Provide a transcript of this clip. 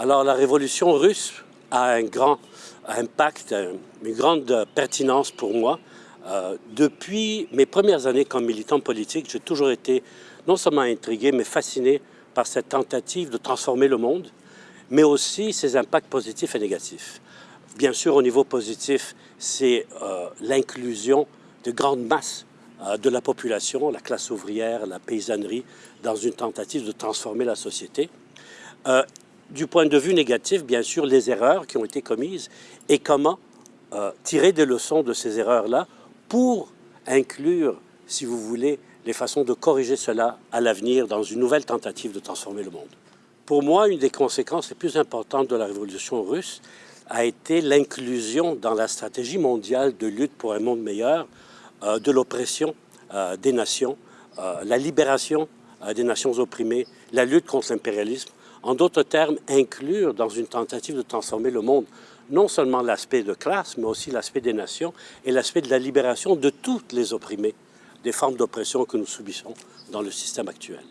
Alors la révolution russe a un grand impact, une grande pertinence pour moi. Euh, depuis mes premières années comme militant politique, j'ai toujours été non seulement intrigué, mais fasciné par cette tentative de transformer le monde, mais aussi ses impacts positifs et négatifs. Bien sûr, au niveau positif, c'est euh, l'inclusion de grandes masses euh, de la population, la classe ouvrière, la paysannerie, dans une tentative de transformer la société. Du point de vue négatif, bien sûr, les erreurs qui ont été commises et comment euh, tirer des leçons de ces erreurs-là pour inclure, si vous voulez, les façons de corriger cela à l'avenir dans une nouvelle tentative de transformer le monde. Pour moi, une des conséquences les plus importantes de la révolution russe a été l'inclusion dans la stratégie mondiale de lutte pour un monde meilleur euh, de l'oppression euh, des nations, la libération des nations opprimées, la lutte contre l'impérialisme. En d'autres termes, inclure dans une tentative de transformer le monde non seulement l'aspect de classe, mais aussi l'aspect des nations et l'aspect de la libération de toutes les opprimés des formes d'oppression que nous subissons dans le système actuel.